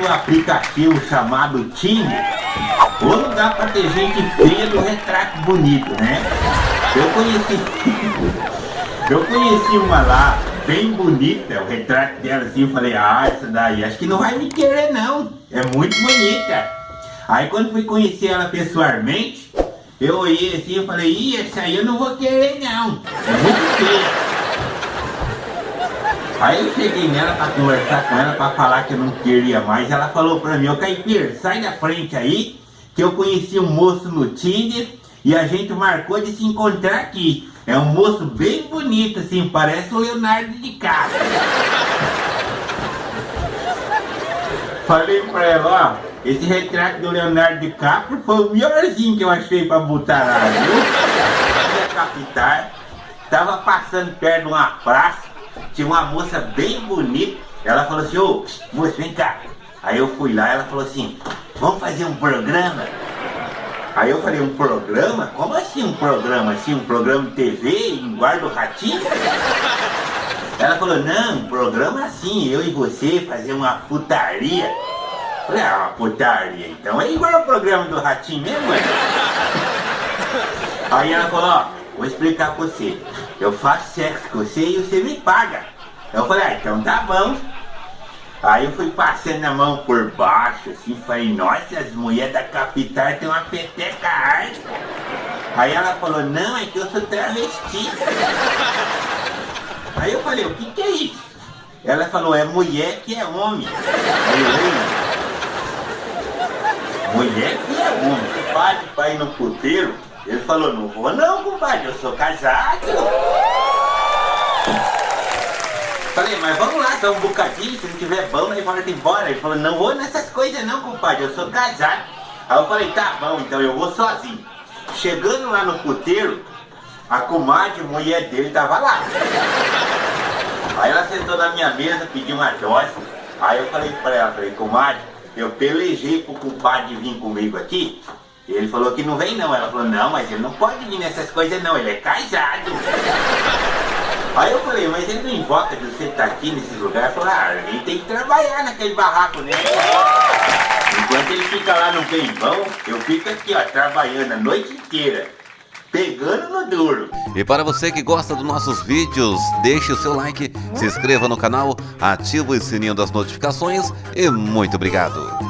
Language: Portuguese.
o aplicativo chamado Tinder, ou lugar pra ter gente feia do retrato bonito, né? Eu conheci. Eu conheci uma lá, bem bonita, o retrato dela assim, eu falei, ah, essa daí acho que não vai me querer não, é muito bonita. Aí quando fui conhecer ela pessoalmente, eu olhei assim e falei, ih, essa aí eu não vou querer não, é muito feia. Aí eu cheguei nela pra conversar com ela, pra falar que eu não queria mais. Ela falou pra mim, ô Caipira, sai da frente aí, que eu conheci um moço no Tinder e a gente marcou de se encontrar aqui. É um moço bem bonito, assim, parece o Leonardo DiCaprio. Falei pra ela, ó, esse retrato do Leonardo DiCaprio foi o melhorzinho que eu achei pra botar lá, viu? A capital, tava passando perto de uma praça, tinha uma moça bem bonita. Ela falou assim, ô, moça, vem cá. Aí eu fui lá, ela falou assim, vamos fazer um programa? Aí eu falei, um programa? Como assim um programa? Assim, um programa de TV em Guarda o Ratinho? Ela falou, não, um programa assim, eu e você fazer uma putaria. Falei, ah, uma putaria, então é igual o programa do Ratinho mesmo? Aí ela falou, ó, vou explicar pra você. Eu faço sexo com você e você me paga. Eu falei, ah, então tá bom. Aí eu fui passando a mão por baixo, assim, falei, nossa, as mulheres da capital tem uma peteca arte. Aí ela falou, não, é que eu sou travesti. Aí eu falei, o que que é isso? Ela falou, é mulher que é homem. Aí eu, mulher que é homem. Pode pra ir no puteiro? Ele falou, não vou não, compadre, eu sou casado. Falei, mas vamos lá, só um bocadinho, se não tiver bom, aí volta embora. Ele falou, não vou nessas coisas não, compadre, eu sou casado. Aí eu falei, tá bom, então eu vou sozinho. Chegando lá no puteiro, a comadre, mulher dele, tava lá. Aí ela sentou na minha mesa, pediu uma dose. Aí eu falei pra ela, falei, comadre, eu pelejei pro compadre vir comigo aqui, e ele falou que não vem não. Ela falou, não, mas ele não pode vir nessas coisas não, ele é casado. Aí eu falei, mas ele não invoca de você estar aqui nesses lugares. Falou, ah, ele tem que trabalhar naquele barraco, né? Enquanto ele fica lá no bem bom, eu fico aqui, ó, trabalhando a noite inteira. Pegando no duro. E para você que gosta dos nossos vídeos, deixe o seu like, se inscreva no canal, ative o sininho das notificações e muito obrigado.